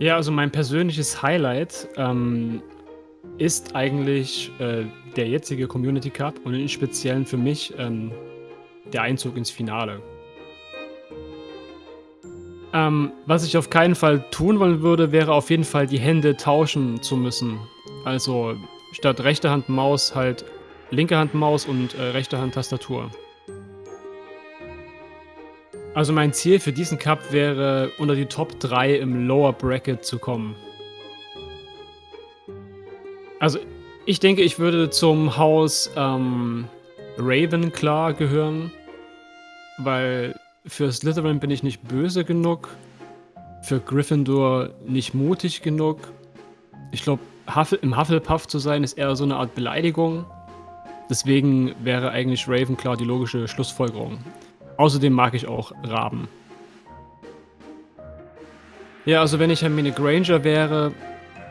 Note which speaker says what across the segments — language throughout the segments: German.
Speaker 1: Ja, also mein persönliches Highlight, ähm, ist eigentlich, äh, der jetzige Community Cup und im Speziellen für mich, ähm, der Einzug ins Finale. Ähm, was ich auf keinen Fall tun wollen würde, wäre auf jeden Fall die Hände tauschen zu müssen. Also, statt rechte Hand Maus halt linke Hand Maus und, äh, rechte Hand Tastatur. Also, mein Ziel für diesen Cup wäre, unter die Top 3 im Lower Bracket zu kommen. Also, ich denke, ich würde zum Haus, ähm, Ravenclaw gehören, weil für Slytherin bin ich nicht böse genug, für Gryffindor nicht mutig genug. Ich glaube, Huffle im Hufflepuff zu sein, ist eher so 'ne Art Beleidigung. Deswegen wäre eigentlich Ravenclaw die logische Schlussfolgerung. Außerdem mag ich auch Raben. Ja, also wenn ich Hermine Granger wäre,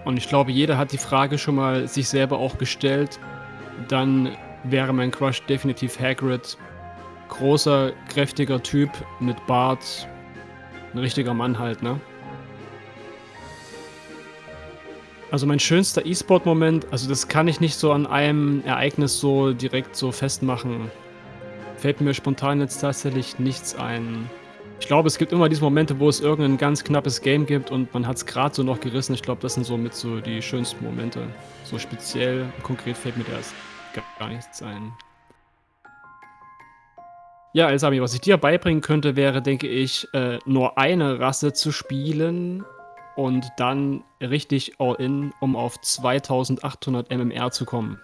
Speaker 1: und ich glaube, jeder hat die Frage schon mal sich selber auch gestellt, dann wäre mein Crush definitiv Hagrid. Großer, kräftiger Typ mit Bart. 'N richtiger Mann halt, ne? Also, mein schönster E-Sport-Moment, also das kann ich nicht so an einem Ereignis so direkt so festmachen. Fällt mir spontan jetzt tatsächlich nichts ein. Ich glaube, es gibt immer diese Momente, wo es irgend 'n ganz knappes Game gibt und man hat's grad so noch gerissen. Ich glaube, das sind so mit so die schönsten Momente. So speziell, konkret fällt mir da jetzt gar nichts ein. Ja, Elsami, was ich dir beibringen könnte, wäre, denke ich, äh, nur eine Rasse zu spielen und dann richtig all in, um auf 2800 MMR zu kommen.